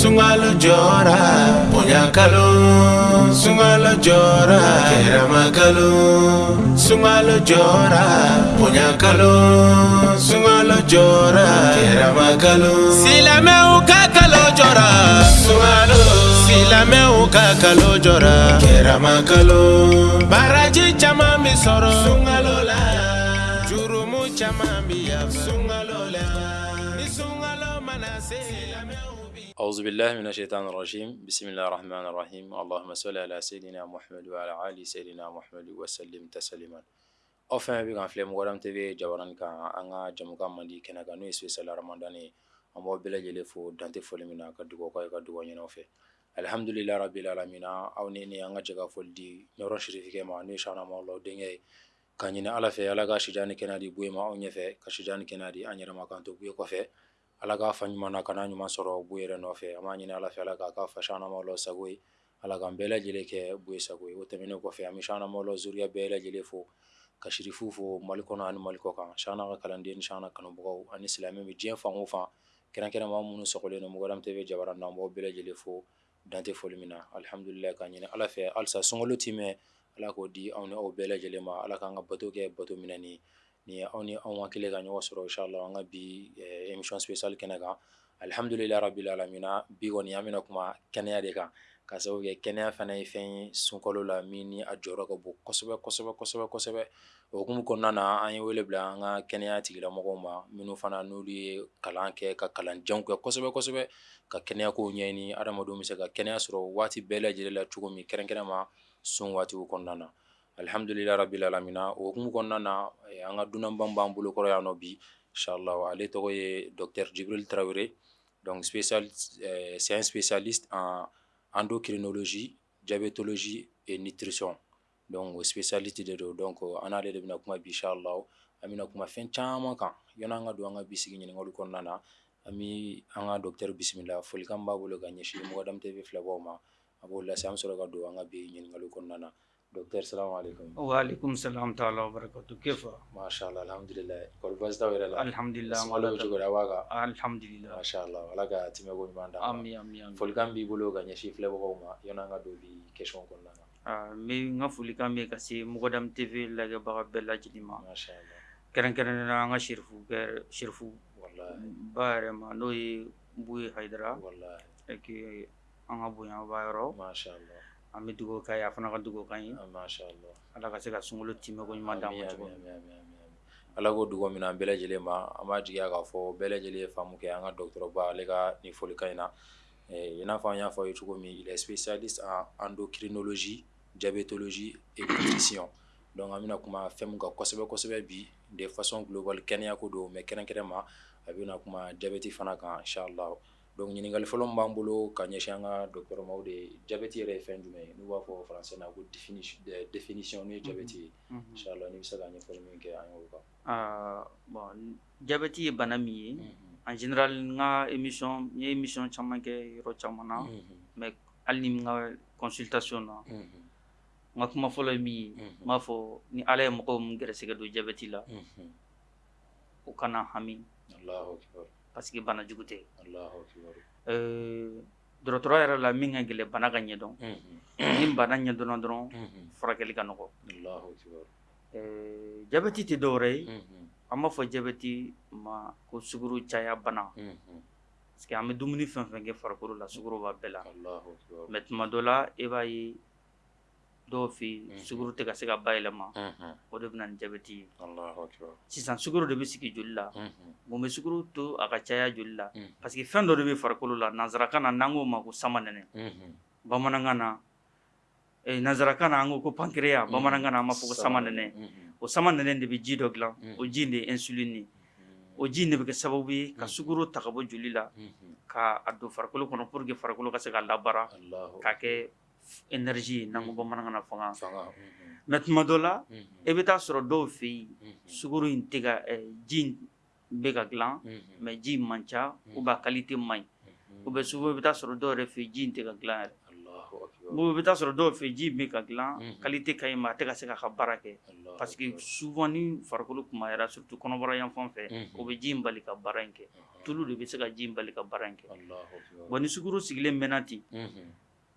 sungalo jora kalo sungalo jora Keramakalo sungalo jora Punyakalo sungalo jora Keramakalo Silame ukakalo jora Sungalo Silame ukakalo jora Keramakalo Baraji chama misoro Sungalo la Jurumu chama miya Sungalo la Ni sungalo manase Silame ukakalo أعوذ بالله من الشيطان الرجيم بسم الله الرحمن الرحيم اللهم صل على سيدنا محمد وعلى آل سيدنا محمد وسلم تسليما أفهم بك أن فلم قدم تبي جبران كان أنا جمعك من دي كنا كانوا يسوي سلا رمضان أما بلا جلفو دانت فلمنا كدوقة كاي كدوقة ينوفي الحمد لله رب العالمين أو نيني أنا جاك فلدي نور شريف كي ما نيش أنا ما الله دينه كان ينا ألفي ألا كشجاني كنا دي بوي ما أونيفه كشجاني كنا دي أني رمضان تبوي كفه ala k'a fa ɲuman na kana ɲuman sɔrɔ bu yɛrɛ nɔfɛ an b'a ɲini ala fɛ ala k'a ka fasanamaw la sago ye ala k'an bɛɛ lajɛlen kɛ bu ye sago ye o tɛmɛnen kɔfɛ an bɛ sanamaw la zuriya bɛɛ lajɛlen fo ka shirifu fo mali kɔnɔ ani mali kɔ kan sana ka kalanden ni sana kanubagaw ani silamɛ bɛ diɲɛ fan o fan kɛrɛnkɛrɛnma minnu sɔgɔlen don mɔgɔdam tɛ bɛ jabara na an bɛɛ lajɛlen fo dante foli min na alihamdulilayi k'a ɲini ala fɛ halisa sunkalo ti mɛn ala k'o di anw ni aw bɛɛ lajɛlen ma ala k'an ka bato kɛ bato minɛ ni Ni anw ni anw hakili ka ɲɔgɔn sɔrɔ inchallah an ka bi eh, émission spéciale kɛnɛ kan alhamdulilah rabil bi kɔni an bɛna kuma kɛnɛya de kan ka sababu kɛ kɛnɛya fana ye fɛn ye sunkalo la min ni a jɔyɔrɔ ka bon kosɛbɛ kosɛbɛ kosɛbɛ kosɛbɛ o hukumu kɔnɔna na an ye wele bila an ka kɛnɛya tigilamɔgɔw ma minnu fana n'olu ye kalan kɛ ka kalanjanw kɛ kosɛbɛ kosɛbɛ ka kɛnɛyakow ɲɛɲini adamadenw bɛ se ka kɛnɛya sɔrɔ waati bɛɛ lajɛlen la cogo min kɛrɛnkɛrɛn ma sun waatiw kɔnɔna na alihamdulila rabi alaminna. o hukumu kɔnɔna na eh, an ka dunanban b'an bolo kɔrɔ yan nɔ bi inshallah ale tɔgɔ docteur jibril Traoré. donc spécial eh, c'est un spécialiste en endocrinologie diabétologie et nutrition donc spécialiste de do donc eh, an ale de bena kuma bi inshallah an bena kuma fɛn en kan yɔna an ka don an ka bisigi ɲiningali kɔnɔna na an docteur Bismillah, folikan b'a bolo ka ɲɛsi mɔgɔ dam tv filabaw ma a b'o lase an be sɔrɔ ka don an bi ɲiningali kɔnɔna na Dokter, assalamualaikum. Waalaikumsalam, taala wabarakatuh. Kifah. Masha Allah, alhamdulillah. Kolbas dah wira lah. Alhamdulillah. Semua lalu juga dah waga. Alhamdulillah. Masya Allah. Alaga hati mego mandang. Ami ami ami. Fulkan bi bulu ganya sih flebo kau ma. Yona nga dobi keshon kon Ah, mi nga fulkan bi kasi mukadam TV lagi baga bela jadi ma. Masya Allah. Keren keren nga sirfu ker sirfu. Wallah. Baare ma noi bui Hyderabad. Wallah. Eki anga bui anga bayro. Oh. Allah. an bɛ dugawu ka ye a fana ka dugawu ka ye ah, ala ka se ka sunkalo timɛ ko ɲuman d'an ma cogo ala ko dugawu min an bɛɛ lajɛlen ma an b'a jigiya k'a fɔ bɛɛ lajɛlen ye faamu kɛ an ka dɔgɔtɔrɔba ale ka nin fɔlikan in na eh, i n'a fɔ an y'a fɔ ye cogo min il est spécialiste en endocrinologie diabétologie et nutrition donc an bɛna kuma fɛn min kan kosɛbɛ kosɛbɛ bi de façon globale kɛnɛya ko don mais kɛrɛnkɛrɛn ma a bɛna kuma jabɛti fana kan inshallah Donc ɲininkali fɔlɔ min b'an bolo ka docteur maw de ye jabɛti yɛrɛ ye fɛn jumɛn ye n'u français na ko définition définition ni diabète ye mm-hmm. mm-hmm. inchallah n'i bɛ se ka ɲɛfɔli min kɛ an ah bon diabète ye bana mm-hmm. en général n ka émission n ye émission caman kɛ yɔrɔ caman na mais alni nga consultation na unhun n ka kuma fɔlɔ ye min ye n b'a fɔ ni Ala ye mɔgɔ min gɛrɛsɛgɛ don jabɛti la unhun kana hami allah akbar parce que bana jugute Allahu akbar euh dro tro era la minga gele bana gagne donc mm-hmm. nim bana gagne don don kanu mm-hmm. kanoko Allahu akbar euh jabati ya ti dore mm-hmm. amma fo ya ma ko suguru chaya bana parce que ame dumuni fin fin ge farkuru la suguru ba bela allah akbar met ma e bayi Dofi Suguru te sugoro tɛ ka mhm. se mhm. ka o de bɛ na jabɛti ye sisan sugoro de Suguru sigi joli la mun bɛ suguru to a ka caya joli la parce que fɛn dɔ de bɛ farikolo la nanzsarakan na n'an k'o ma ko samaɛnɛ bamanankan na nanzsarakan na an ko ko pankya bamanankan na an b'a fɔ ko samaɛnɛ o de bɛ ji dɔ dilan o ji de ye insuline o ji in de bɛ kɛ sababu ka suguru ta ka bɔ joli la k'a don farikolo kɔnɔ pour que farikolo ka se ka labara k'a kɛ énergie n'an ko bamanankan na fanga mɛ mm-hmm. tuma dɔ la mm-hmm. i bɛ taa sɔrɔ dɔw fɛ yen mm-hmm. sukaro in tɛ ka ji bɛ ka dilan u b'a kalite mai ɲi u bɛ sugu i bɛ taa sɔrɔ dɔw yɛrɛ fɛ ji in tɛ ka dilan yɛrɛ u bɛ taa sɔrɔ dɔw fɛ ji ka dilan kalite ka ɲi ma a tɛ ka se k'a ka baara parce que souvent ni farikolo kumayara surtout kɔnɔbara yan fan fon fe bɛ ji bali ka baranke tulu de se ka ji bali ka baara in kɛ ni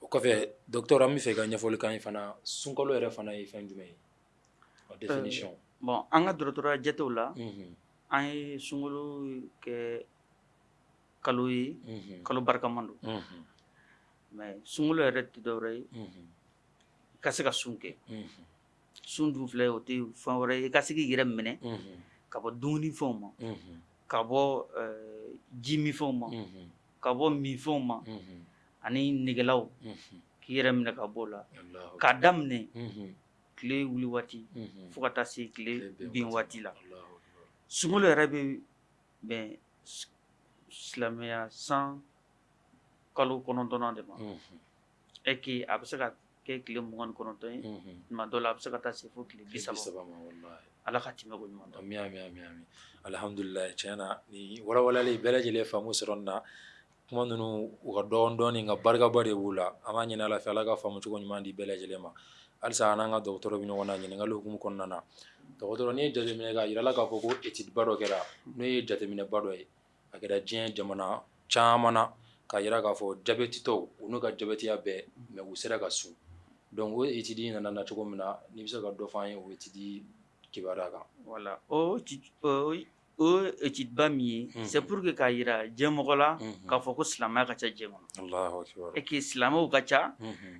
o kɔfɛ docteur an bɛ fɛ i ka ɲɛfɔli k'an ye fana sunkalo yɛrɛ fana ye fɛn jumɛn ye o euh, définition. bon an ka dɔgɔtɔrɔya jatew la. an ye sunkalo kɛ kalo ye. kalo barikama don. mais sunkalo yɛrɛ tɛ dɔwɛrɛ ye. i ka se ka sun kɛ. sun dun filɛ o tɛ fɛn wɛrɛ ye i ka se k'i yɛrɛ minɛ. ka bɔ dumunifɛnw ma. ka bɔ euh, jimifɛnw ma. ka bɔ minfɛnw ma. ani nɛgɛgelaw mhm. k'i yɛrɛ minɛ ka b'o la k'a daminɛ tile mhm. wuli waati mhm. fo ka taa se tile bin waati la sunkalo yɛrɛ bɛ bɛn silamɛya san kalo kɔnɔntɔnnan de ma ɛ que a bɛ se ka kɛ tile mugan kɔnɔntɔn ye tuma dɔ la a bɛ se ka taa se fo tile bi saba ala ka tɛmɛ ko ɲuman dɔn miyami miyami alihamudulila tiɲɛ na nin walawalali bɛɛ lajɛlen faamu sɔrɔ nin na kuma ninnu u ka dɔgɔn dɔɔni nka barikaba de b'u la an b'a ɲini ala fɛ ala ka faamu cogo ɲuman di bɛɛ lajɛlen ma halisa an n'an ka dɔgɔtɔrɔ bɛ ɲɔgɔn na ɲininkali hukumu kɔnɔna na dɔgɔtɔrɔ n'i ye jateminɛ k'a yira la k'a fɔ ko etidiba dɔ kɛra n'o ye jateminɛba dɔ ye a kɛra diɲɛ jamana caman na k'a yira k'a fɔ jabɛtitɔw u n'u ka jabɛtiya bɛɛ mɛ u sera ka sun donc o etidi nana na cogo min na n'i bɛ se ka dɔ fɔ an ye o etidi kibaruya kan. wala o o étude min c'est pour que kayira kaca k'a foko slama silamɛya ka ca jɛ kɔnɔ et que slama ka cha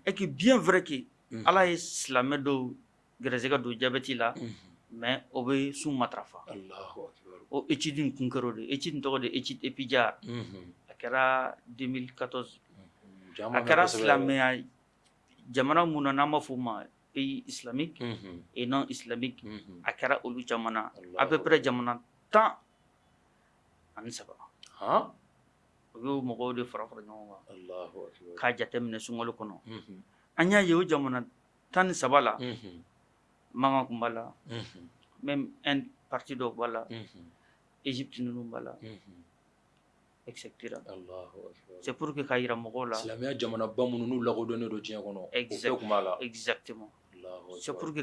et que bien vrai que ala slama do dɔw ka do jabɛti la mais o matrafa Allahu akbar o kun karo de ye din in de étude épijar a 2014 akara kɛra silamɛya jamana fuma, nama fuma b'a pays islamique et non islamique akara olu peu près jamana حتى انسبا ها ogu mogo de fara fara ɲɔgɔn Allahu akbar k'a jate minɛ sunkalo kɔnɔ jamana tan ni saba la mankan kun b'a la même un parti dɔ b'a la Égypte ninnu b'a la etc c'est pour que k'a yira mɔgɔw la silamɛya jamanaba minnu n'u lakodɔnnen c'est pour que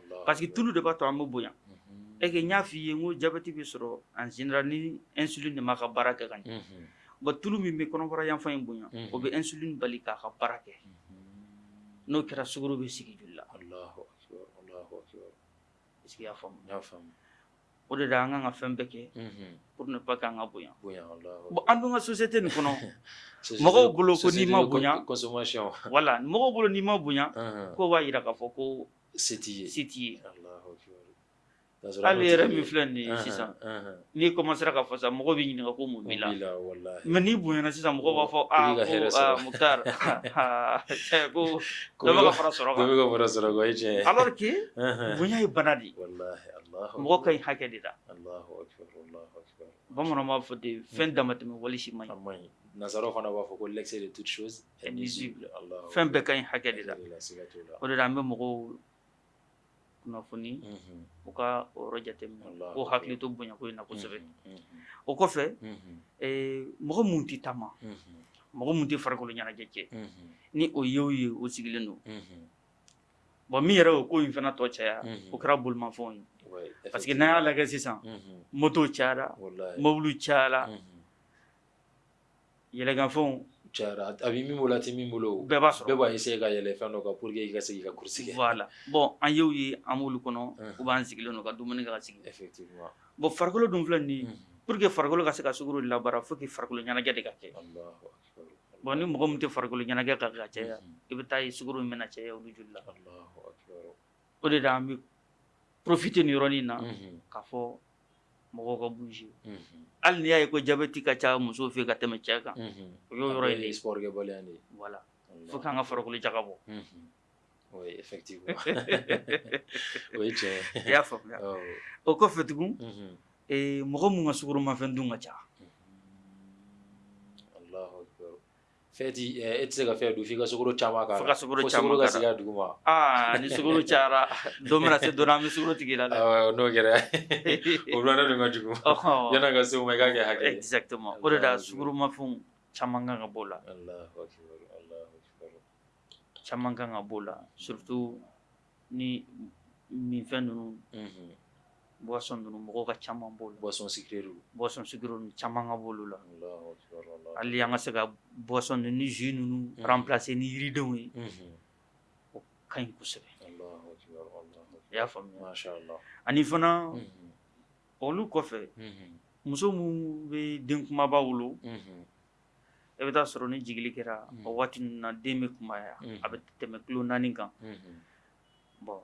Parce que tout le b'a to an et que n y'a f'i ye diabète ko jabɛti bɛ en général ni insuline de m'a baraka gagne kɛ tout le bon tulu min bɛ kɔnɔbara yanfan in bonya o bɛ insuline balika k'a ka baara kɛ n'o kɛra sukaro bɛ sigi joli la Alahu akibaru Alahu akibaru est-ce que i y'a faamu n y'a faamu o de la an kan ka fɛn bɛɛ pour ne pas que an ka allah bonya Alahu bon an société nin kɔnɔ mɔgɔw bolo ko n'i ma bonya consommation voilà mɔgɔw bolo n'i ma bonya ko b'a jira k'a fɔ Sétillé. Sétillé. Hali yɛrɛ min filɛ nin ye sisan n'i commencera ka fasa mɔgɔ bɛ ɲininka ko mun b'i la mais n'i bonyana sisan mɔgɔw b'a fɔ aa ko Mukutari ko dɔ bɛ ka fara sɔrɔ kan dɔ bɛ ka fara sɔrɔ kan o ye tiɲɛ ye alors que bonya ye bana de ye mɔgɔ ka ɲi hakɛ de la bamananw b'a fɔ ten fɛn damatɛmɛ wali si man ɲi nazaraw fana b'a fɔ ko l'excès de toute chose est nuisible fɛn bɛɛ ka ɲi hakɛ de la o de la an bɛ mɔgɔw kunnafoni mhm. u ka o yɔrɔ jateminɛ k'o hakili to bonya ko na kosɛbɛ o kɔfɛ mɔgɔ minnu tɛ taama mɔgɔ minnu tɛ farikolo ɲɛnajɛ kɛ mhm. ni o ye o ye o sigilen don mhm. bon min yɛrɛ o ko in fana tɔ caya o kɛra bolimafɛnw ye parce que n'an y'a lajɛ sisan moto cayara mobili cayara yɛlɛkanfɛnw Cayara a bɛ min bolo a tɛ min bolo bɛɛ b'a sɔrɔ bɛɛ b'a essayer ka yɛlɛ fɛn dɔ kan pour que i ka se k'i ka course kɛ voilà bon an y'o ye an b'olu kɔnɔ ou bien sigilen don ka dumuni kɛ ka sigi effectivement bon farikolo dun filɛ nin ye pour que farikolo ka se ka sukaro labaara fo que farikolo ɲɛnajɛ de ka kɛ bon ni mɔgɔ min tɛ farikolo ɲɛnajɛ kɛ ka caya i bɛ taa ye sukaro in bɛna caya olu joli la o de la an bɛ profiter nin yɔrɔnin na ka fɔ Mɔgɔw ka bouger pas hali n'i y'a ko diabète ka ca musow ka tɛmɛ cɛ y'o sport voilà faut que farikolo oui effectivement Oui, je tiɲɛ i y'a faamuya o kɔfɛ Fedi, eh itse se ka fɛn don chamaka ka sukaro chamaka kan, fo ka sukaro caman k'a ka sigi a duguma, ni sukuru chara domra se dɔ la an bɛ sukaro n'o kɛra o filanan jugu, ɔhɔ, yanni ga se o ma i k'a kɛ hakɛ ye, exactement o ga la sukaromafɛnw caman kan ka b'o la, Alahu surtout ni min fenu mhm boisson ninnu mɔgɔw ka caman b'o boisson sucrée boisson sucrée ninnu caman b'olu la Alahu akibaru Alahu hali an ka se ka boisson ninnu ni jus ninnu mhm. remplacer ni yiridenw ye mhm. unhun o ka ɲi kosɛbɛ Alahu akibaru Alahu i y'a faamuya mashallah ani fana unhun mhm. olu kɔfɛ unhun muso minnu bɛ den kunbaba wolo unhun i bɛ taa ni jigili kɛra o waati na den bɛ kunbaya a bɛ tɛmɛ kilo kan bon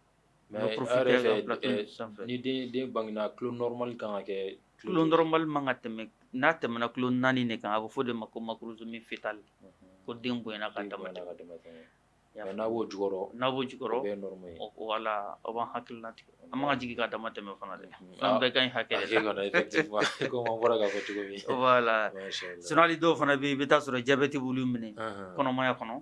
ni den bangena tulo normal kan ka kɛ tulo normal man ka tɛmɛ n'a tɛmɛna tulo naani ne kan a bɛ fɔ de ma ko makuruzomi fetal ko den bonyana ka n'a b'o n'a b'o jukɔrɔ wala aw b'an hakilina tigɛ an man ka jigin ka dama tɛmɛ fana dɛ an bɛɛ ka ɲi k'a wala sinon hali dɔw fana bɛ yen i bɛ taa sɔrɔ jabɛti b'olu minɛ kɔnɔmaya kɔnɔ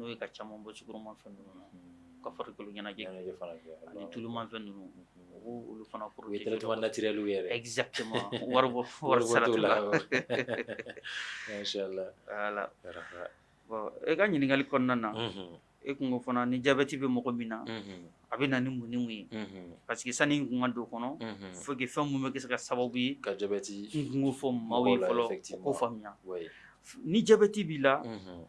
n'o ye ka caman bɔ sukoromafɛn ninnu na ka farikolo ɲɛnajɛ kɛ ani tulumafɛn ninnu u b'o olu fana protéger o ye traitement naturel u yɛrɛ exactement wari bɔ wari sara t'u la machallah voilà bon e ka ɲininkali kɔnɔna na mhm. e kun ko fana ni jabɛti bɛ mɔgɔ min na a bɛ na ni mun ni mun ye parce que sani n kun ka don kɔnɔ faut que fɛn mun bɛ kɛ se ka sababu ye ka jabɛti n kun ko fɔ maaw ye fɔlɔ ko faamuya ni jabɛti b'i la mhm.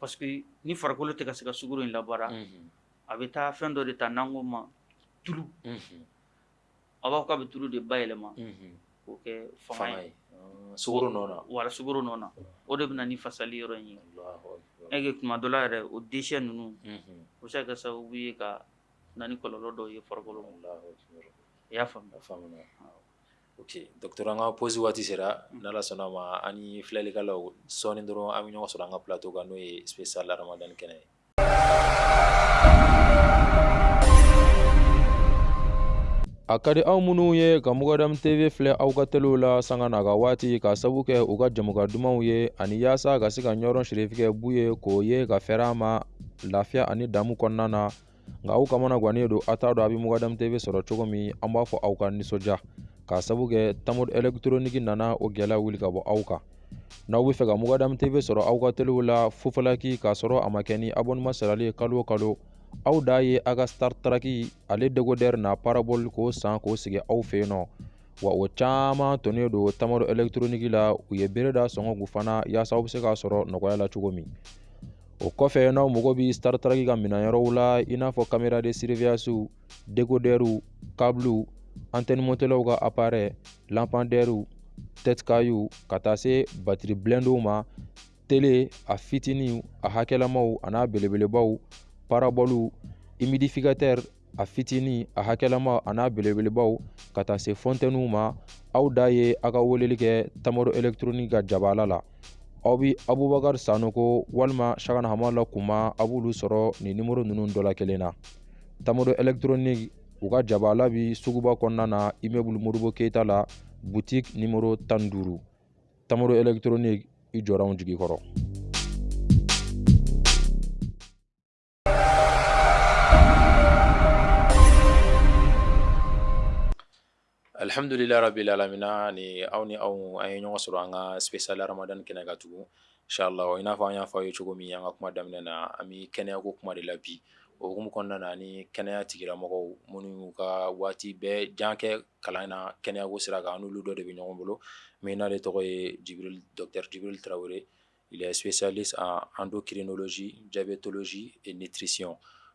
Parce que ni farikolo tɛ ka se ka sugaro in labara a bɛ taa fɛn dɔ de ta n'anko ma tulu a b'a k'a bɛ tulu de ba yɛlɛma k'o kɛ fanga ye sogoro wa sogoro nɔ o de bɛ ni fasali yɔrɔ in ye e kuma dɔ yɛrɛ o dɛsɛ ninnu o se ka sababu ye ka na ni kɔlɔnlɔ dɔw ye farikolo i y'a faamuya Dɔgɔtɔrɔ an ka pɔsi waati sera n' sɔnna ma ani filɛlikɛlaw sɔɔni dɔrɔn an bɛ ɲɔgɔn sɔrɔ an ka bilatɔ kan n'o ye sa ramadan kɛnɛ ye a ka di aw minnu ye ka tv filɛ aw ka teliw la sanga na ka waati ka sabu kɛ u ka jamukan dumanw ye ani yaasa ka se ka ɲɔrɔn sirifikɛ b'u ye k'o ye ka fɛɛrɛ a ma lafiya ani damu kɔnɔna na nka aw kamana gannen don a t'a dɔn a bɛ mdamutebe sɔrɔ cogo min an b'a fɔ aw ka nisɔndiya k'a sabu kɛ tamori elɛktroniki nana o gɛlɛya wuli ka bɔ aw kan n'aw be fɛ ka mukadamu tv sɔrɔ aw ka telew la fofalaki k'a sɔrɔ a ma kɛ ni abonɛma sarali ye kalo kalo aw d'a ye a ka startaraki ale degodɛri n'a parabol k'o san k'o sigi aw fɛ yen nɔ wa o caaman tɔnin don tamaro ɛlɛktroniki la u ye bere da sɔngɔ k'u fana y'asa aw be se k'a sɔrɔ nɔgɔya la cogo min o kɔfɛ n'aw mago b' startaraki ka minayɔrɔw la i n'a fɔ kamera de siriviyasiw degodɛriw kabliw antɛnimonɛlaw ka aparɛ lanpandɛriw tɛtikayiw ka taa se batiri bilendow ma tele a fitiniw a hakɛlamaw an'a belebelebaw parabɔliw imidifikatɛr a fitini a hakɛlama an'a belebelebaw ka taa se fɔntɛniw ma aw da ye aw ka weleli kɛ tamaro elektronik ka jabala la aw bi abubakar sanoko walima shagana hama la kunma a b'olu sɔrɔ ni nimoro nunu dɔ la kelen na tamaro elektronik u ka jabala suguba konnana na immeuble modibo la boutique nimoro tan duuru tamaro électronique i jɔra anw jigi kɔrɔ alhamdulilahi rabil alamina ni aw ni aw an ye ɲɔgɔn sɔrɔ an ka ramadan kɛnɛ ka tugun inshallah i n'a fɔ an ye cogo min an ka kuma daminɛ na an bɛ kɛnɛyako kuma de la bi Oumu kɔnɔna na ni kɛnɛya tigilamɔgɔ minnu y'u ka waati bɛɛ jan kɛ kalan na kɛnɛyako sira kan n'olu dɔ de bɛ ɲɔgɔn bolo min n'ale tɔgɔ yebri tarawele sosali an don kirinlɔsi jaabi tolosi nitiririsiyɔn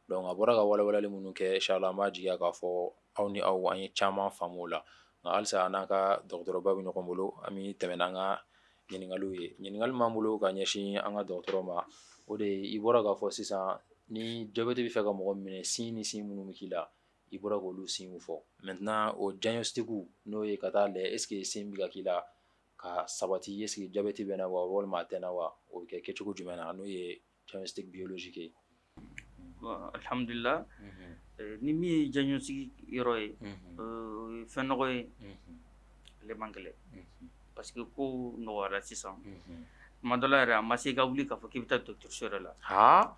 dɔnku a bɔra ka wawali minnu kɛ sala an b'a jiginya k'a fɔ aw ni aw an ye caman faamu la nka halisa an n'a ka dɔgɔtɔrɔba bɛ ɲɔgɔn bolo an tɛmɛn an ka ɲininkaka ye ɲininkakali b'an bolo ka ɲɛsin an ka dɔgɔtɔrɔ ma o de i bɔra k'a fɔ sisan Ni jɔ bɛ de bɛ fɛ ka mɔgɔ minɛ sin ni sin minnu bɛ k'i la i bɔra k'olu sinw fɔ mɛ o janɲɛ segu n'o ye ka taa la esseke ye sen bɛ ka k'i la ka sabati ese jabɛti bɛ na wa walima a tɛ na wa o bɛ kɛ kɛcogo jumɛn na n'o ye biolosi yehamdulila ni min ye janɲɔsigi yɔrɔ ye fɛn nɔgɔ ye ale man kɛlɛ parce que ko nɔgɔyara sisan kuma dɔ yɛrɛ a ma se i ka wuli k'a fɔ k'i bɛ taa to kiso yɛrɛ la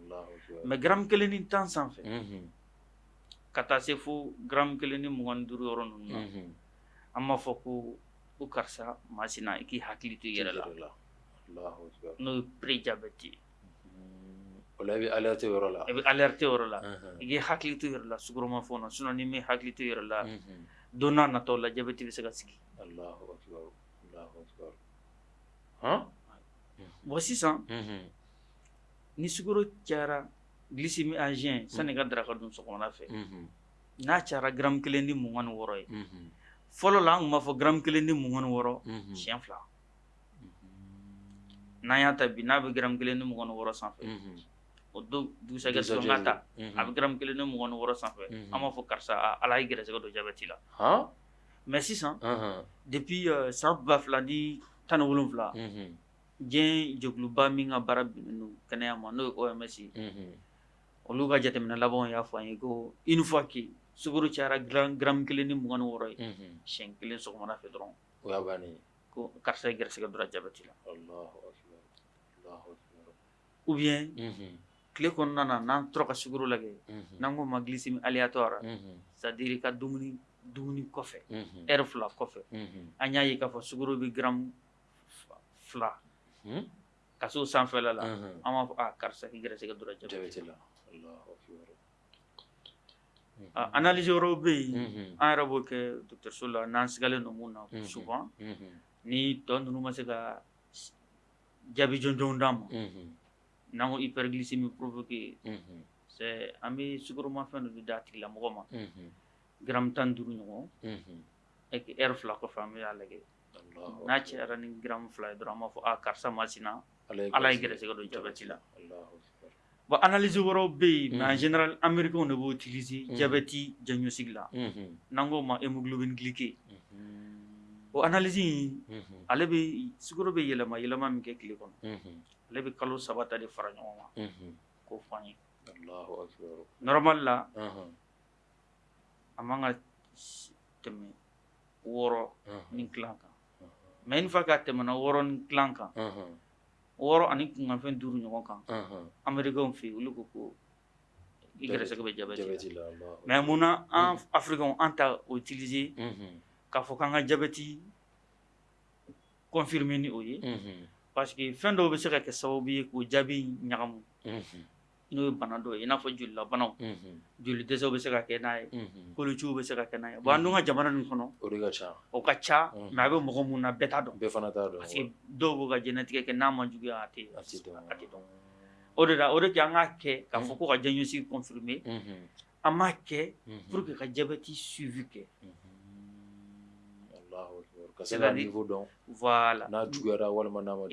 mɛ gramu kelen ni tan sanfɛ ka taa se fo gramu kelen ni mugan duuru yɔrɔ ninnu na an b'a fɔ ko ko karisa masina i k'i hakili to i yɛrɛ la n'o ye prejabɛti ye o la i bɛ alerte yɔrɔ la i bɛ alerte yɔrɔ la i k'i hakili to i yɛrɛ la sukoromafɛnw na sinon n'i m'i hakili to i yɛrɛ la don n'a nataw la jabɛti bɛ se ka sigi Allahu akbar Allahu akbar han bon sisan ni cara cayara glisimi agent mm. sani ka daraka dun sɔgɔmada fɛ mm-hmm. n'a cayara gram kelen ni mugan ni wɔɔrɔ ye mm-hmm. fɔlɔ la an tun b'a fɔ gramu kelen ni mugan ni wɔɔrɔ mm-hmm. siɲɛ fila n'an y'a ta bi n'a bɛ gramu kelen ni mugan ni wɔɔrɔ sanfɛ o don dugusɛjɛ sɔrɔ ta a bɛ gram kelen ni mugan ni wɔɔrɔ sanfɛ an b'a fɔ karisa ala y'i gɛrɛsɛgɛ don jabɛti la mɛ sisan depuis san uh-huh. eh, ba fila ni tan ni wolonfila Jen jɛkuluba min ka baara bɛnnen don kɛnɛya ma n'o ye OMS ye olu jate jateminɛ labanw y'a fo an ye une fois suguru chara cayara gramme kile ni mugan woro yi shen kile so mona fɛ dɔrɔn o y'a bannen ye Allahu karisa Allahu garisigɛ dɔra jabɛti la ou bien tile kɔnɔna na n'an tora ka sukaro lajɛ n'an ko ma glycémie aléatoire c'est sa dire ka dumni dumuni kofe erfla kofe anya yi k'a fo suguru bi gram Hmm? kasus sampai lala ama akar sa higra sa kadura jabe jela Allah akbar analisi mhm. robi ke dokter sulla nans gale no muna mhm. mhm. ni ton no masa ga jabi jon jon ram namo hiperglisemi provoke se ami sukuru ma fa no dati lamu mo gram tan duru no eki air flak of family n'a cɛyara ni fly, drama ye dɔrɔn an b'a fɔ a karisa masina ala ye ba la bon analyse woro be na general en général b'o utiliser hmm. jabɛti diagnostic la hmm, hmm. n'an ma hemoglobin glyquée o analyse ale be bɛ be yela ma yela ma kɛ tile kɔnɔ ale be kalu sabata de faranyo ma k'o fɔ allahu akbar normal la amanga teme, woro tɛmɛ ni kan Main une mana k'a tɛmɛna wɔɔrɔnin woro ani kungan fen duru kan amerikɛnw amerika yen olu kuku, ko i gɛrɛsɛgɛ bɛ jabɛti la mais munna an africains an ta utiliser mhm. k'a fɔ k'an ka jabɛti confirmer ni o ye mhm. parce ka n'o ye bana dɔ ye i n'a fɔ jolilabanaw joli dɛsɛw bɛ se ka kɛ n'a ye kolociw bɛ se ka kɛ n'a ye bon an dun ka jamana nin kɔnɔ o de ka ca o ka ca mais a bɛ mɔgɔ mun na bɛɛ t'a dɔn bɛɛ fana t'a dɔn parce que dɔw b'u ka jɛnɛtigɛ kɛ n'a ma juguya a tɛ a tɛ dɔn o de la o de kɛ an k'a kɛ k'a fɔ ko ka confirmer an b'a kɛ pour que ka jabɛti suivi kɛ Ka n'a juguyayara walima n'a ma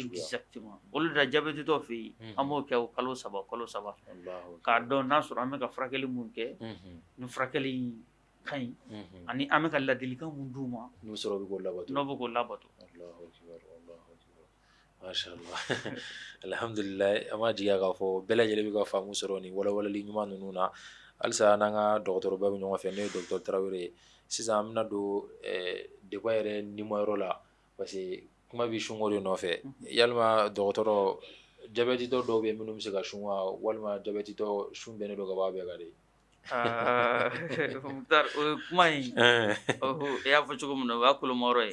olu da jabɛti dɔ fɛ yen an b'o kɛ o kalo saba kalo saba k'a dɔn n'a sɔrɔ an bɛ ka furakɛli minnu kɛ ni furakɛli ka ɲi ani an bɛ ka ladilika minnu d' u ma n'o sɔrɔ bɛ k'o lato n'o bɛ k'o labato alihamdulila an b'a jigiya k'a fɔ bɛɛ lajɛlen bɛ ka faamu sɔrɔ ni wawaleli ɲuman ninnu na halisa n'an ka dɔgɔtɔrɔba bɛ ɲɔgɔn fɛ n'o ye dɔgɔtɔrɔ tarawele ye sisan an bɛna don eh, deba yɛrɛ nima yɔrɔ la parce que kuma bɛ sunko de nɔfɛ yalima dɔgɔtɔrɔ jabɛtitɔ dɔw bɛ minnu bɛ se ka sun wa walima jabɛtitɔ sun bɛnnen don ka b'a bɛɛ kan de kuma in e y'a fɔ cogo min na o y'a kolomayɔrɔ ye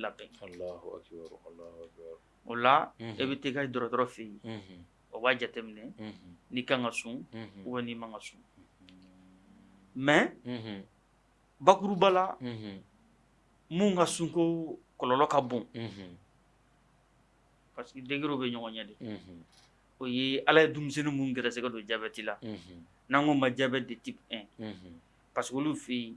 labɛn mhm. e mhm. o la e bɛ taa i ka dɔgɔtɔrɔ fɛ yen o b'a jateminɛ n'i kan ka sun walima n'i man ka sun mɛ bakuruba la mun ka sunko kɔlɔlɔ ka bon parce que degerew bɛ ɲɔgɔn ɲɛ de o ye ala ye denmisɛnnin minnu gɛrɛsɛgɛ don jabɛti la n'an ko ma jabɛti de type 1 parce que olu fɛ yen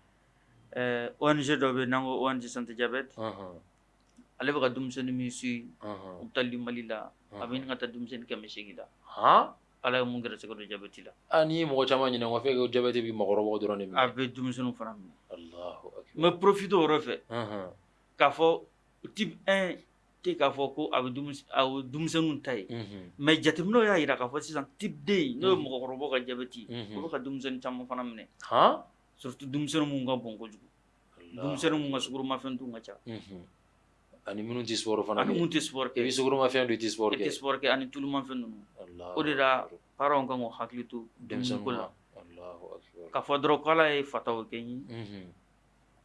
Eh, ONG dɔ bɛ n'an ko ONG santé diabète ale bɛ ka denmisɛnnin min suit u malila, taa Mali la a bɛ ɲini ka taa denmisɛnnin kɛmɛ seegin la Ala ye mun gɛrɛsɛgɛ don jabɛti la aa n'i ye mɔgɔ caman ɲininka f'e ko jabɛti bɛ maakɔrɔbaw dɔrɔn de minɛ a bɛ denmisɛnninw fana minɛ Alahu akibaru n bɛ profiter o yɔrɔ fɛ k'a fɔ type 1 tɛ k'a fɔ ko a bɛ denmisɛnninw ta ye mais mhm. jateminɛw y'a ira k'a sisang sisan type 2 n'o ye mhm. mɔgɔkɔrɔbaw ka jabɛti ye mhm. o bɛ ka denmisɛnnin caman fana minɛ surtout denmisɛnnin mu nga bon kojugu denmisɛnnin mun ka sukoromafɛn dun ka ca mhm. ani minnu ti sport fana ani minnu ti sport ke bi bɛ ma don i sport ke, ti sport ke ani tulumafɛn allah o de la parents kan k'u hakili to kula allahu akbar k'a fodro k'ala e fataw ke ni ye mhm.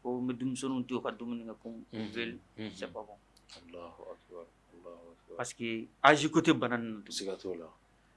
ko me bɛ denmisɛnninw to yen u ka dumuni kɛ comme ils veulent mhm. c'est pas bon allahu akbar allahu akbar parce que ninnu to siga t'o la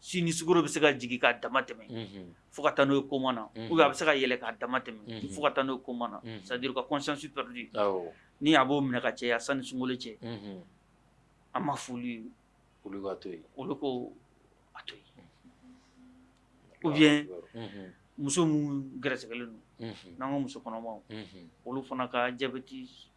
sini sugoro bɛ se ka jigi k'a dama tɛmɛ fo ka taa n'o ye koma na ou bien a bɛ se ka yɛlɛ k'a dama tɛmɛ fo ka taa n'o ye koma na c'est à dire ka conscience perdue ni a b'o minɛ ka caya sanni sunkalo cɛ an ma f'olu ye olu ka to yen olu ko a to yen ou bien muso minnu gɛrɛsɛgɛlen don n'an ka muso kɔnɔmaw olu fana ka jabɛti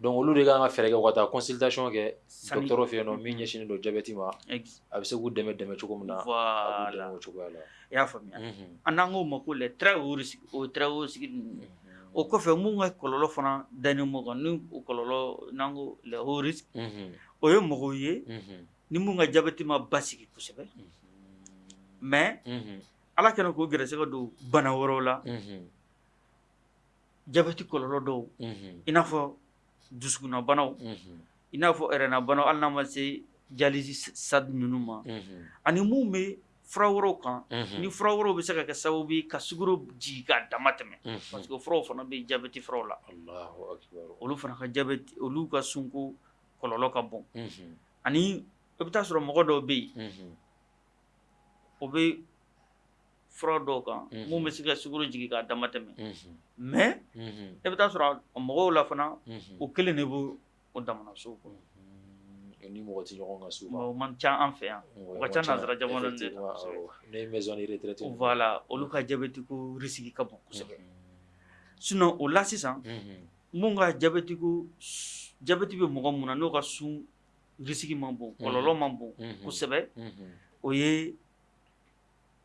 donc olu de ka kan ka fɛɛrɛ kɛ ka taa consultation kɛ dɔgɔtɔrɔ fɛ yen nɔ min ɲɛsin don jabɛti ma a bɛ se k'u dɛmɛ dɛmɛ cogo min na o cogoya la i y'a faamuya an n'an k'o ma ko la o tarawele sigi o kɔfɛ minnu ka kɔlɔlɔ fana dannen kan ni kɔlɔlɔ n'an ko hri o ye mɔgɔw ye ni minnu ka jabɛti ma ba sigi kosɛbɛ mɛ ala kɛlen k'o gɛrɛsɛgɛ don bana wɛrɛw la jabɛti kɔlɔlɔ dɔw in n'a fɔ dusukunna banaw i n'a fɔ ɛrɛnna banaw hali n'a ma se jalizi sadi ninnu ma ani mun bɛ fura wɛrɛw kan mhm. ni fura wɛrɛw bɛ se ka kɛ sababu ye ka sukaro jigin k'a dama tɛmɛ mhm. parce que furaw fana bɛ jabɛti furaw la olu fana ka jabɛti olu ka sunko kɔlɔlɔ ka bon mhm. ani i e bɛ taa sɔrɔ mɔgɔ dɔw bɛ yen o bɛ fura dɔw kan mun bɛ se ka sukoro jigin k'a dama tɛmɛ mɛ e bɛ taa sɔrɔ mɔgɔw la fana o kelen de b'o o damana so kɔnɔ ni mɔgɔ tɛ ɲɔgɔn kan souvent o man ca an fɛ yan o ka ca nanzara jamana de la ne ye maison de retraite voilà olu ka jabɛti ko risque ka bon kosɛbɛ sinon o la sisan mun ka jabɛti ko jabɛti bɛ mɔgɔ mun na n'o ka sun risque man bon kɔlɔlɔ man bon kosɛbɛ o ye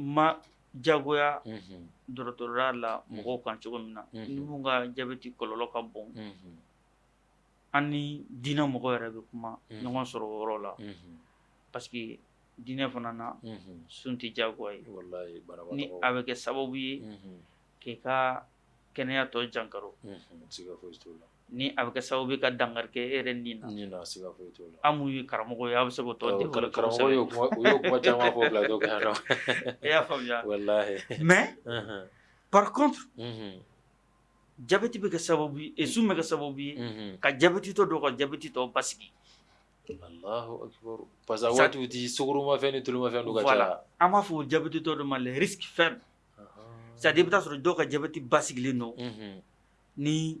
ma jagoya dɔgɔtɔrɔya la mɔgɔw kan cogo min na ni mun ka jabɛti kɔlɔlɔ ka bon an ni diinɛ mɔgɔ yɛrɛ bɛ kuma ɲɔgɔn sɔrɔ o yɔrɔ la parce que diinɛ fana na sun tɛ diyagoya ye ni a bɛ kɛ sababu ye k'i ka kɛnɛya tɔ jankaro ni a bɛ kɛ sababu ke, dankari yɛrɛ na nin na siga fo ya t'o la an mun ye go yab a bɛ se k'o tɔn karamɔgɔ y'o kuma o y'o kuma caman fɔ bila dɔ kan nɔ e y'a faamuya walahi mais uh-huh. par contre jabɛti bɛ kɛ sababu e esun bɛ kɛ sababu ye ka jabɛti tɔ dɔ ka jabɛti tɔ basigi Allahu akbar parce que waatiw ti ma ni tulumafɛn dɔ ka ca voilà an b'a fɔ o jabɛti tɔ ma le risques faibles uh-huh. c'est à dire i bɛ taa sɔrɔ dɔw ka jabɛti basigilen mm-hmm. ni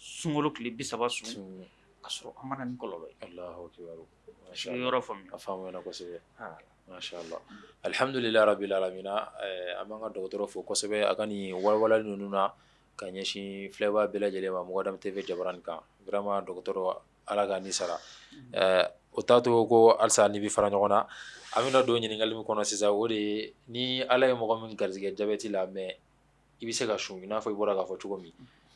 Sunkalo tile 30 sun ka sɔrɔ a ma ni kɔlɔlɔ ye, Alahu akibaru, est-ce que i ye yɔrɔ faamuya, a faamuyala kosɛbɛ, masala alihamidulila rabil alamina eh, an b'an ka dɔgɔtɔrɔ fo kosɛbɛ a ka nin walewaleli ninnu na ka ɲɛsin filɛbaa bɛɛ lajɛlen ma Mɔgɔ Dame TV jabarani kan vraiment dɔgɔtɔrɔ Ala ka n'i sara mm-hmm. eh, o t'a to ko halisa n'i bi fara ɲɔgɔn na an bɛna don ɲininkali min kɔnɔ sisan o de ye ni Ala ye mɔgɔ min garijɛgɛ diabète la mais i bɛ se ka sun i n'a fɔ i bɔra k'a fɔ cogo min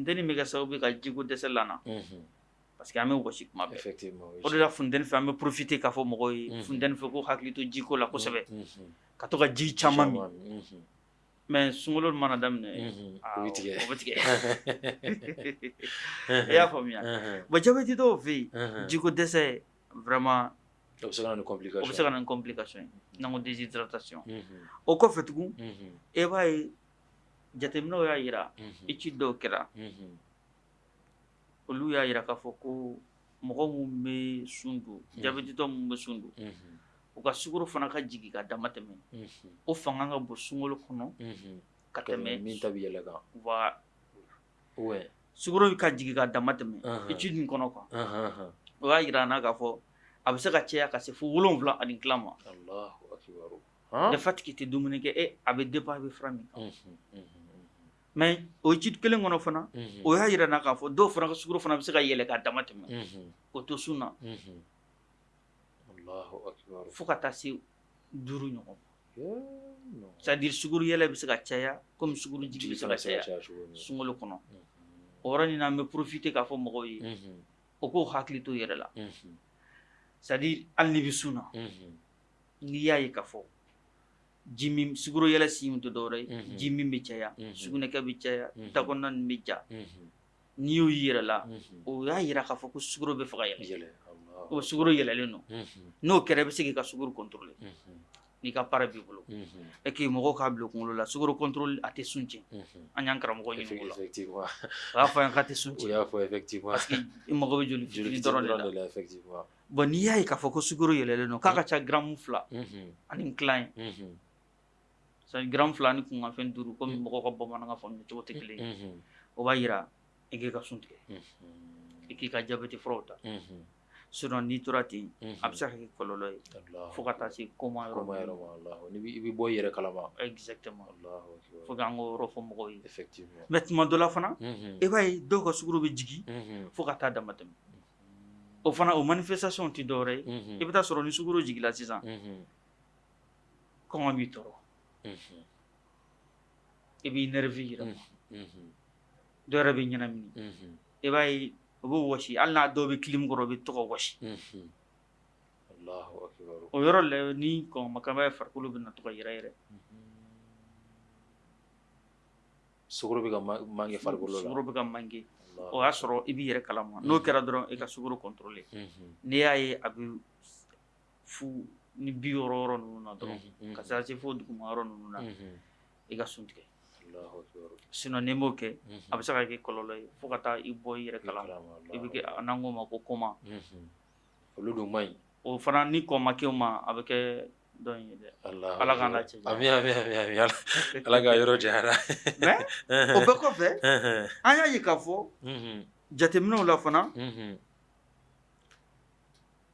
bɛ kɛ sababu ka jiko dɛsɛ parce que an bɛ kuma bɛɛ o de la funteni fɛ an bɛ porofite k'a fɔ mɔgɔw ye funteni fɛ ko hakili to jiko la kosɛbɛ ka to ka ji caman min mɛ sunkolo mana daminɛ ah, o bɛ tigɛ i y'a faamuya bon jabɛti dɔw fɛ yen jiko dɛsɛ vraiment complication déshydratation jateminɛw y'a ira, étude mm-hmm. dɔw kira. Mm-hmm. olu y'a ira k'a foko ko mɔgɔ minnu bɛ sun dun mm-hmm. jabɛtitɔ minnu bɛ u ka sukaro fana ka jigi ka dama tɛmɛ o fanga ka bo sungolo kɔnɔ ka tɛmɛ min ta ka jigi ka dama tɛmɛ étude in kɔnɔ quoi o y'a yira na k'a fɔ a bɛ se ka ka se fo ani ma tɛ e a bɛ min kan mais o jit kelen kɔnɔ fana o y'a yira na k'a fɔ dɔw fana ka sukaro fana bɛ se ka yɛlɛ k'a dama tɛmɛ o to sun na fo ka taa se duuru ɲɔgɔn ma c'est à dire sukaro yɛlɛ bɛ se ka caya komi sukaro jigi bɛ se ka caya sunkalo kɔnɔ o yɔrɔ nin na n bɛ profiter k'a fɔ mɔgɔw ye o k'o hakili to yɛrɛ la c'est à dire hali n'i bɛ sun na n'i y'a ye k'a fɔ jimim suguro yala simu to dɔwɛrɛ jimim jimi suguna Suguna sugunɛkɛ bɛ caya dakɔnɔna nin la o y'a yira k'a fɔ ko be bɛ o suguru yala leno n'o kere be sigi ka sugoro contrôler mhm. n'i ka para b'i bulu e k'i mɔgɔw k'a bila kunkolo la suguru contrôle a tɛ sun cɛ an y'an karamɔgɔ ɲini o la o y'a fɔ an k'a y'a fɔ effectivement parce que mo ko be la effectivement bon k'a k'a giran fila ni kunkanfɛn duuru komi hmm. mɔgɔw ka bamanankan faamuya cogo tɛ kelen ye o b'a yira hmm, hmm, i ka sun tigɛ i k'i ka jabɛti furaw ta suno n'i tora ten a bɛ se ka kɛ kɔlɔlɔ ye fo ka taa se koma yɔrɔ ma yɔrɔ ma i bɛ bɔ i yɛrɛ kalama exactement fo k'an k'o yɔrɔ fɔ mɔgɔw ye effectivement mais tuma dɔ la fana e eh, b'a ye dɔw ka sukaro bɛ jigin fo ka dama tɛmɛ o fana o manifestation ti dore ye i bɛ taa sɔrɔ ni sukaro la sisan kɔngɔ b'i Mm-hmm. ibi nervira mm-hmm. do yɛrɛ bɛ ɲɛnamini mm-hmm. i b'a ye o b'o wɔsi hali n'a dɔw bɛ kilimu kɔrɔ o bɛ to o yɔrɔ la ni kɔngɔmakan b'a ye farikolo na to ka yɛrɛ yɛrɛ sugoro bɛ ka mange farikolo la sugoro bɛ ka o mm-hmm. y'a sɔrɔ i kalama n'o kɛra dɔrɔn i ka sugoro kɔntorole n'i y'a ye fu ni biro yɔrɔ yɔrɔ ninnu na dɔrɔn ka se se fo duguma yɔrɔ ninnu na i ke sun tigɛ sinɔn ni m'o kɛ a ka ye fo i bɔ i yɛrɛ kalan ma ko koma olu dun man o fana ni ko ma ke ma ala ami ami ami ami ala yoro je ara me o bɛɛ kɔfɛ an y'a ye k'a jate mino la fana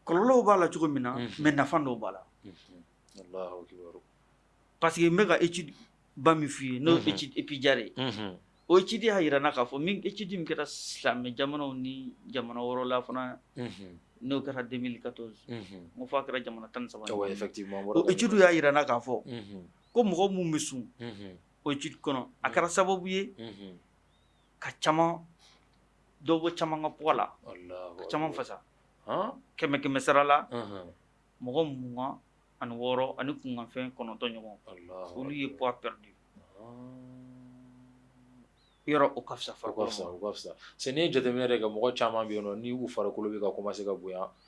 kɔlɔlɔw b'a la cogo min na mɛ nafa dɔw b'a la parce que n bɛ ka ba min f'i n'o étude epijare. o étude y'a yira n na k'a fɔ min étude min kɛra silamɛ jamanaw ni jamana la fana n'o kɛra 2014 n ko f'a kɛra jamana tan ni saba o étude y'a yira n na k'a fɔ ko mɔgɔ minnu bɛ sun o étude kɔnɔ a kɛra sababu ye ka caman dɔ bɔ caman ka poids la fasa Ke me que messerra la Mog an wòro an confen’ton ye po perdu o capcha far se ne je te me mogòt cha ni far coma se bo.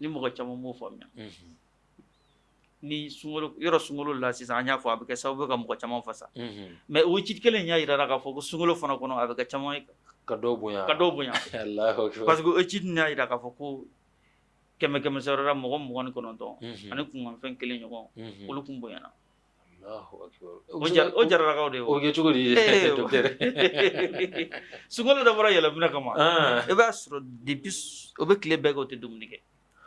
ni mɔgɔ caman b'o faamuya ni sunkalo yɔrɔ sunkalo la sisan an y'a fɔ a bɛ kɛ sababu ye ka mɔgɔ caman fasa mɛ o ci kelen y'a yira k'a fɔ ko sunkalo fana kɔnɔ a bɛ kɛ caman ka dɔw bonya ka dɔw bonya parce que o ci y'a yira k'a fɔ ko kɛmɛ kɛmɛ sɔrɔ la mɔgɔ mugan ni kɔnɔntɔn ani kunkanfɛn kelen ɲɔgɔn olu kun bonyana o jaralakaw de o kɛ cogo di sunkalo dabɔra yɛlɛmina kama i ah. b'a sɔrɔ depuis o bɛ tile bɛɛ kɛ o tɛ dumuni kɛ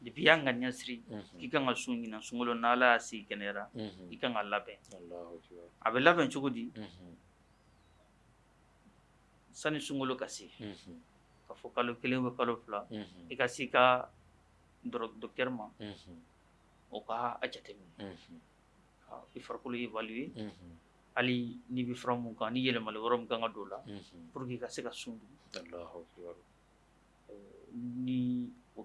depi y'a ŋa ɲasiri i mm-hmm. ikan ŋa sungi ɲina sungulo n'ala si kenera ikan ka labe. labɛn a bɛ labɛn cogo di sani sunkalo kasi se ka fɔ kalo kelen bɛ kalo fila ka si ka ma oka aja a jateminɛ i farikolo evaluer ali mm-hmm. eh, n'i bi fura mun ni yele wɛrɛ min kan ka don dola pour que ka se ka ni o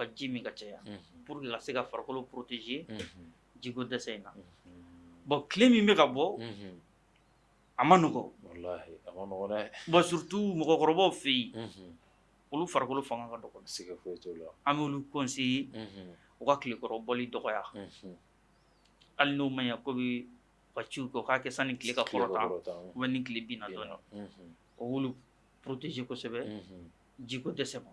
ka ji min ka caya pour que ka se ka farikolo protéger jiko dɛsɛ in na bon tile min bɛ ka bɔ a ma nɔgɔ bon surtout mɔgɔkɔrɔbaw fɛ yen olu farikolo fanga ka dɔgɔ an b'olu conseiller u ka tilekɔrɔbɔli dɔgɔya hali n'o ma ɲa ko bɛ ka ciw kɛ u k'a kɛ sanni tile ka kɔrɔta ou bien ni tile binna dɔɔni o y'olu protéger kosɛbɛ jiko dɛsɛ ma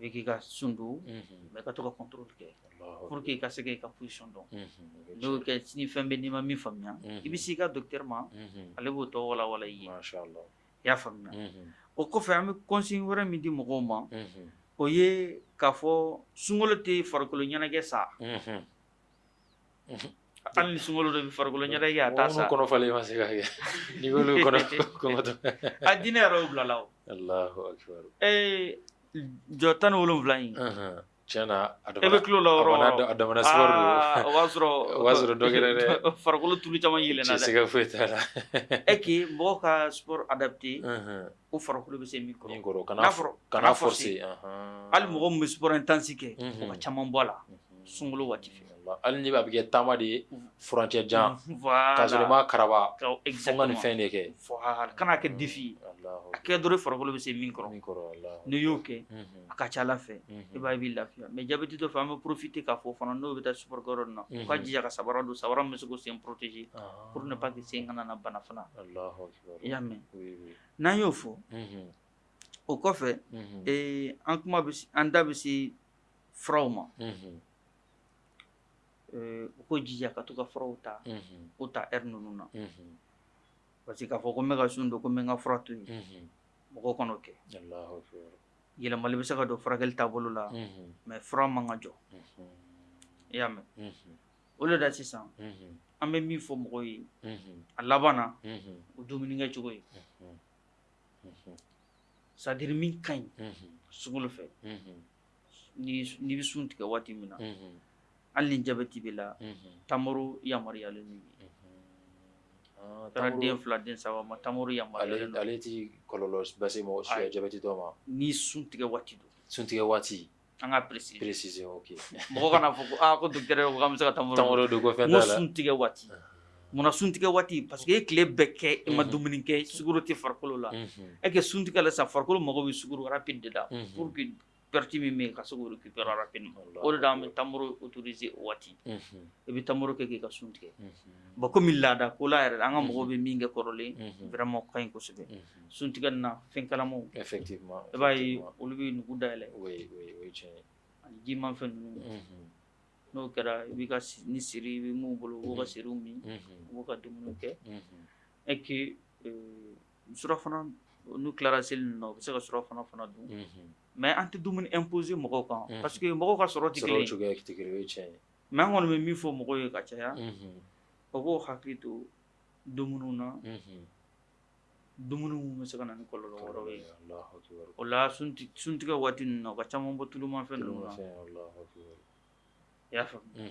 i k'i ka sun don mɛ pour que i ka se k'i ka position dɔn eu y'o kɛ mhm. ni fɛn bɛ n'i ma min faamuya mhm. i bɛ s'i ka docteur ma mhm. ale b'o tɔ walawala i ye i y'a faamuya o kɔfɛ an bɛ conseil wɛrɛ min di mɔgɔw ma o ye k'a fɔ sunkalo tɛ farikolo ɲɛnajɛ sa hali ni sunkalo dɔ bɛ farikolo ɲɛnajɛ a t'a sa kɔnɔ falen ma se ka kɛ n'i y'olu kɔnɔ kɔngɔtɔ a diinɛ yɛrɛ y'o bila la o. alahu jotan wulum flying. Cina ada mana? Ebeklu lah orang. Ada ada mana sih ah, orang? Wasro. Wasro dong kita ini. Farkulu tuli cuma hilen ada. Cisika fit ada. Eki mau ke sport adapti. U farkulu bisa mikro. Mikro. Kanafro. Kanafor sih. Al mau mau sport intensi ke. Cuma mhm. bola. Mhm. Sungguh wati wajib. hali ni b'a bɛ kɛ taama de ye furancɛ jan k'a i karaba de kan'a défi ye a kɛ dɔrɔn farikolo bɛ se min kɔrɔ n'i y'o kɛ a ka ca Ala fɛ i mais j'ai tɔ fɛ an bɛ profiter k'a fɔ fana n'o bɛ taa sport na u k'a jija se protéger pour ne pas que sen kana na bana fana i y'a mɛn n'an y'o fɔ o kɔfɛ an kuma an ma u ko jija ka to ka furaw ta o ta ɛri ninnu na parce que k'a fɔ ko n bɛ ka sun don ko n bɛ n ka fura to yen mɔgɔw kana o kɛ yɛlɛmali bɛ se ka don furakɛli taabolo la mɛ fura man ka jɔ i y'a mɛn o de la sisan an bɛ min fɔ mɔgɔw ye a laban na o dumunikɛ cogo ye sadiri min ka ɲi mhm. sugolo fɛ mhm. n'i bɛ sun tigɛ waati min na mhm. hali ni jabɛti b'i la tamaro yamaruyalen don ah, taara den fila den saba ma tamaro yamaruyalen don ale ti kɔlɔlɔ base mɔgɔ suya jabɛti dɔ ma ni suntigɛ waati don suntigɛ waati an ka préciser préciser ok mɔgɔ kana fɔ ko aa ah, ko docteur yɛrɛ ko k'an bɛ se ka tamaro tamaro don ko fɛn t'a la n ko suntigɛ waati munna suntigɛ waati parce que e tile bɛɛ kɛ e ma dumuni kɛ sugoro tɛ farikolo la e kɛ suntigɛ la sisan farikolo mago bɛ sugoro rapide de la pour que pɛriti mi mi yen ka se k'o récupérer rapidement o de mi an bɛ tamaro autoriser o waati mhm. i bɛ tamaro kɛ k'i ka sun tigɛ bon mi laada ko la yɛrɛ an ka mɔgɔw mi min kɛ kɔrɔlen vraiment o ka ɲi kosɛbɛ suntigɛ nin na fɛn kalamaw effectivement i b'a ye olu bɛ nugu dayɛlɛ oui oui o ye tiɲɛ ye ani jimafɛn ninnu mhm. n'o kɛra i b'i ka ni siri i bɛ mun bolo mhm. u b'o mi siriw min u b'o ka dumuniw kɛ et que eh, surafana n'u tilara seli na u bɛ se ka sɔrɔ fana fana dun mɛ an tɛ dumuni imposer mɔgɔw kan parce que mɔgɔw ka sɔrɔ tɛ kelen ye mɛ an kɔni bɛ min fɔ mɔgɔw ye ka caya o b'o hakili to dumuniw na dumuni minnu bɛ se ka na ni kɔlɔlɔ wɛrɛw ye o la suntigɛ waati ninnu na u ka caman bɔ tulumafɛn ninnu na i y'a faamu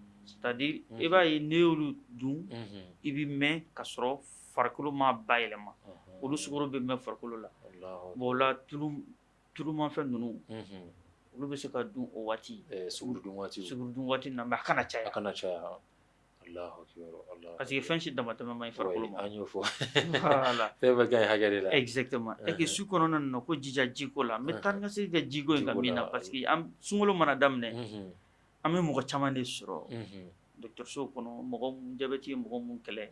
Sadi i b'a ye ne y'olu dun i bɛ mɛn ka sɔrɔ farikolo ma ba yɛlɛma olu sumaworo bɛ mɛn farikolo la bon la tulumafɛn ninnu olu bɛ se ka dun o waati dun waati na a kana caya a kana caya parce que fɛn si dama tɛmɛ ma i farikolo an'o fɔ fɛn bɛ ka hakɛ la et que su kɔnɔna na ko jija jiko la n bɛ taa ka se ka jiko in ka min na parce que sunkolo mana daminɛ an bɛ mɔgɔ caman de sɔrɔ dɔgɔtɔrɔsow kɔnɔ mɔgɔ jabɛti ye mɔgɔ mun kɛlɛ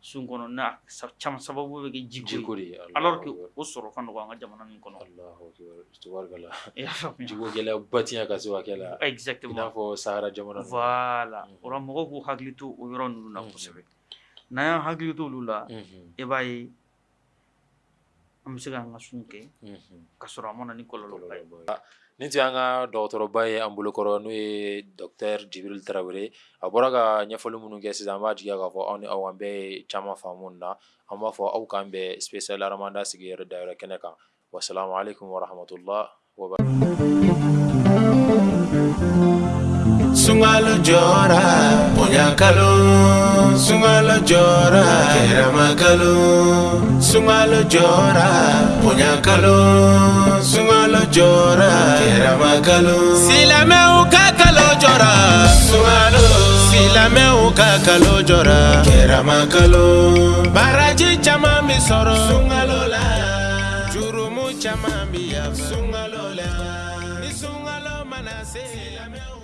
sun kɔnɔ n'a caman sababu bɛ kɛ jiko de ye alors que o sɔrɔ ka nɔgɔ an ka jamana min kɔnɔ Alahu akibaru tubaarikala i y'a faamuya jiko gɛlɛya ba ti yan ka se hakɛ la exactement n'a fɔ Sahara jamanan, ninnu voilà o la mɔgɔw k'u hakili to o yɔrɔ ninnu na kosɛbɛ n'an y'an hakili to olu la i mm-hmm. ya b'a ye an bɛ se mm-hmm. k'an ka sun kɛ ka na ni kololo kai Ni tun y'an ka dɔgɔtɔrɔba ye an bolokɔrɔ n'o ye Djibril Tarawele a bɔra ka ɲɛfɔli minnu kɛ sisan an b'a jigiya k'a fɔ aw ni aw an bɛɛ ye caman faamu na an b'a fɔ aw k'an bɛn spécial arahamanda sigiyɔrɔ dayɔrɔ kɛnɛ kan wasalamu alekum warahmatula sungalo jora kalo sungalo jora Keramakalo sungalo jora Punyakalo sungalo jora Keramakalo Silame ukakalo jora Sungalo Silame ukakalo jora Keramakalo Baraji chama misoro Sungalo la Jurumu chama miya Sungalo la Ni sungalo manase Silame ukakalo